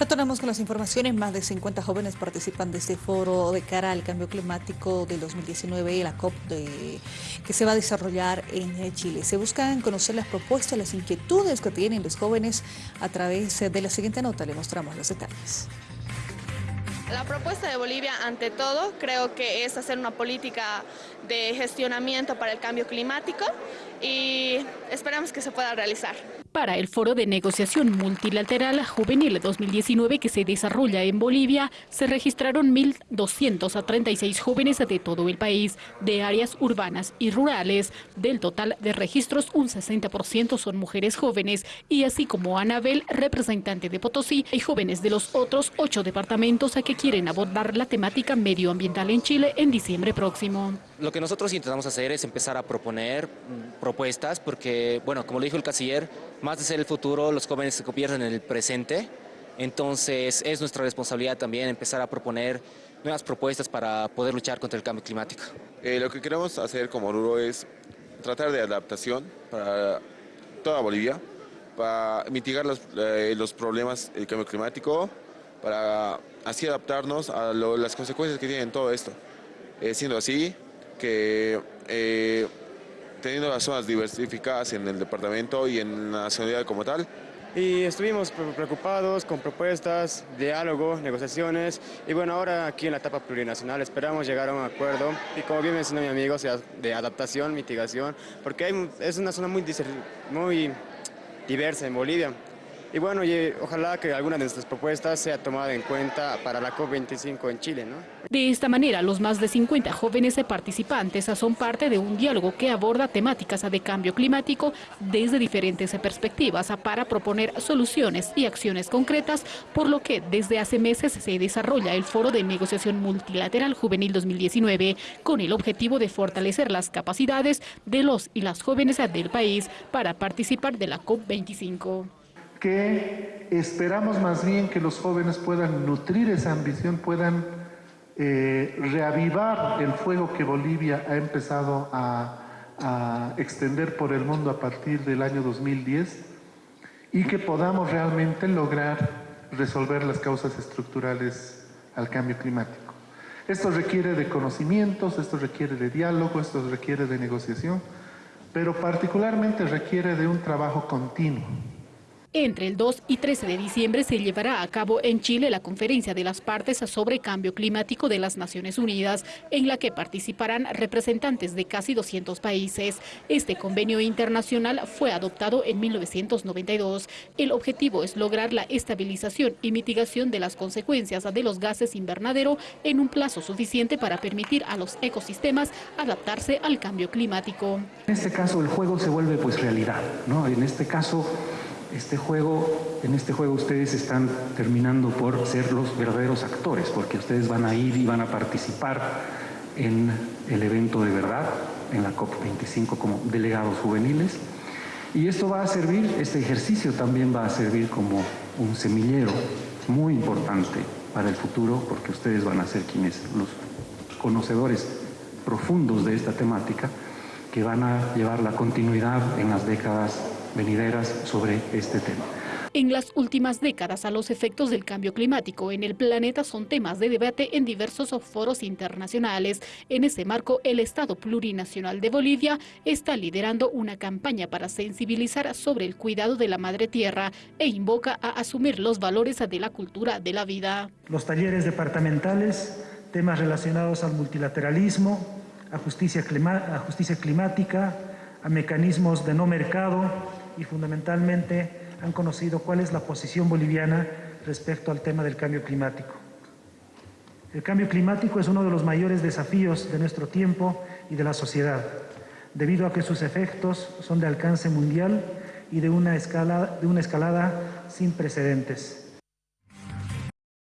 Retornamos con las informaciones. Más de 50 jóvenes participan de este foro de cara al cambio climático del 2019 y la COP que se va a desarrollar en Chile. Se buscan conocer las propuestas, las inquietudes que tienen los jóvenes a través de la siguiente nota. Le mostramos los detalles. La propuesta de Bolivia, ante todo, creo que es hacer una política de gestionamiento para el cambio climático y esperamos que se pueda realizar para el Foro de Negociación Multilateral Juvenil 2019 que se desarrolla en Bolivia, se registraron 1.236 jóvenes de todo el país, de áreas urbanas y rurales. Del total de registros, un 60% son mujeres jóvenes y así como Anabel, representante de Potosí, hay jóvenes de los otros ocho departamentos a que quieren abordar la temática medioambiental en Chile en diciembre próximo. Lo que nosotros intentamos hacer es empezar a proponer mm, propuestas porque, bueno, como lo dijo el canciller, más de ser el futuro, los jóvenes se convierten en el presente. Entonces es nuestra responsabilidad también empezar a proponer nuevas propuestas para poder luchar contra el cambio climático. Eh, lo que queremos hacer como Oruro es tratar de adaptación para toda Bolivia, para mitigar los, eh, los problemas del cambio climático, para así adaptarnos a las consecuencias que tienen todo esto. Eh, siendo así, que teniendo las zonas diversificadas en el departamento y en la nacionalidad como tal. Y estuvimos preocupados con propuestas, diálogo, negociaciones y bueno, ahora aquí en la etapa plurinacional esperamos llegar a un acuerdo y como bien mencionó mi amigo, sea, de adaptación, mitigación, porque es una zona muy, muy diversa en Bolivia. Y bueno, y ojalá que alguna de nuestras propuestas sea tomada en cuenta para la COP25 en Chile. ¿no? De esta manera, los más de 50 jóvenes participantes son parte de un diálogo que aborda temáticas de cambio climático desde diferentes perspectivas para proponer soluciones y acciones concretas, por lo que desde hace meses se desarrolla el Foro de Negociación Multilateral Juvenil 2019 con el objetivo de fortalecer las capacidades de los y las jóvenes del país para participar de la COP25 que esperamos más bien que los jóvenes puedan nutrir esa ambición, puedan eh, reavivar el fuego que Bolivia ha empezado a, a extender por el mundo a partir del año 2010 y que podamos realmente lograr resolver las causas estructurales al cambio climático. Esto requiere de conocimientos, esto requiere de diálogo, esto requiere de negociación, pero particularmente requiere de un trabajo continuo. Entre el 2 y 13 de diciembre se llevará a cabo en Chile la conferencia de las partes sobre cambio climático de las Naciones Unidas, en la que participarán representantes de casi 200 países. Este convenio internacional fue adoptado en 1992. El objetivo es lograr la estabilización y mitigación de las consecuencias de los gases invernadero en un plazo suficiente para permitir a los ecosistemas adaptarse al cambio climático. En este caso el juego se vuelve pues realidad, ¿no? En este caso este juego, en este juego ustedes están terminando por ser los verdaderos actores, porque ustedes van a ir y van a participar en el evento de verdad, en la COP25 como delegados juveniles. Y esto va a servir, este ejercicio también va a servir como un semillero muy importante para el futuro, porque ustedes van a ser quienes, los conocedores profundos de esta temática, que van a llevar la continuidad en las décadas venideras sobre este tema. En las últimas décadas, a los efectos del cambio climático en el planeta son temas de debate en diversos foros internacionales. En ese marco, el Estado Plurinacional de Bolivia está liderando una campaña para sensibilizar sobre el cuidado de la madre tierra e invoca a asumir los valores de la cultura de la vida. Los talleres departamentales, temas relacionados al multilateralismo, a justicia, a justicia climática, a mecanismos de no mercado, y fundamentalmente han conocido cuál es la posición boliviana respecto al tema del cambio climático. El cambio climático es uno de los mayores desafíos de nuestro tiempo y de la sociedad, debido a que sus efectos son de alcance mundial y de una, escala, de una escalada sin precedentes.